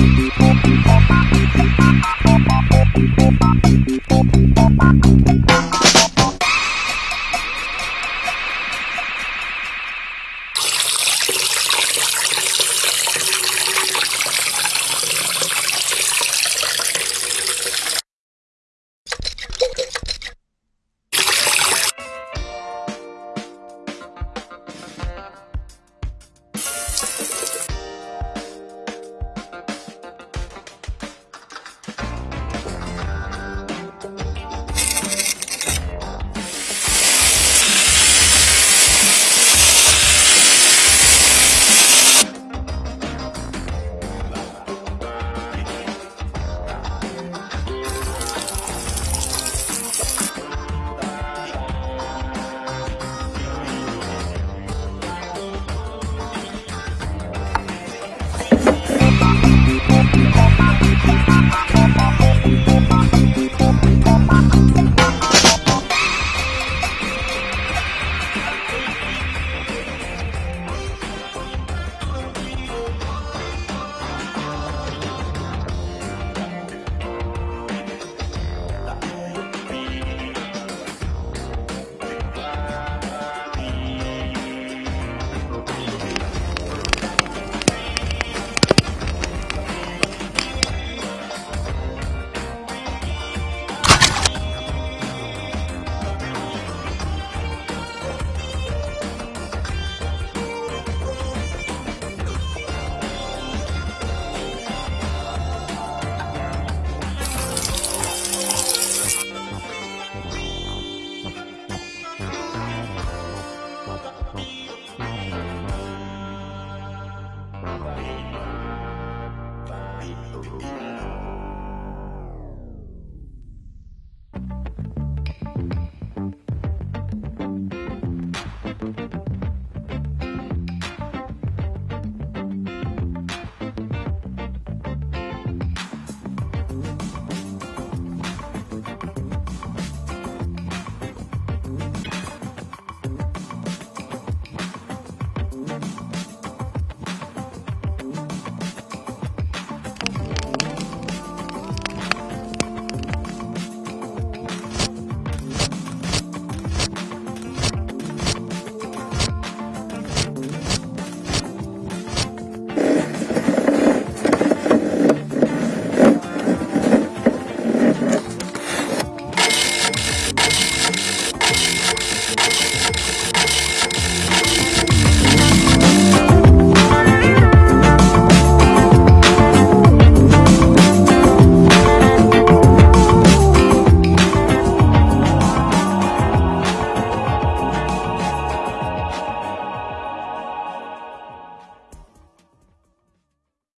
Thank you. Bye.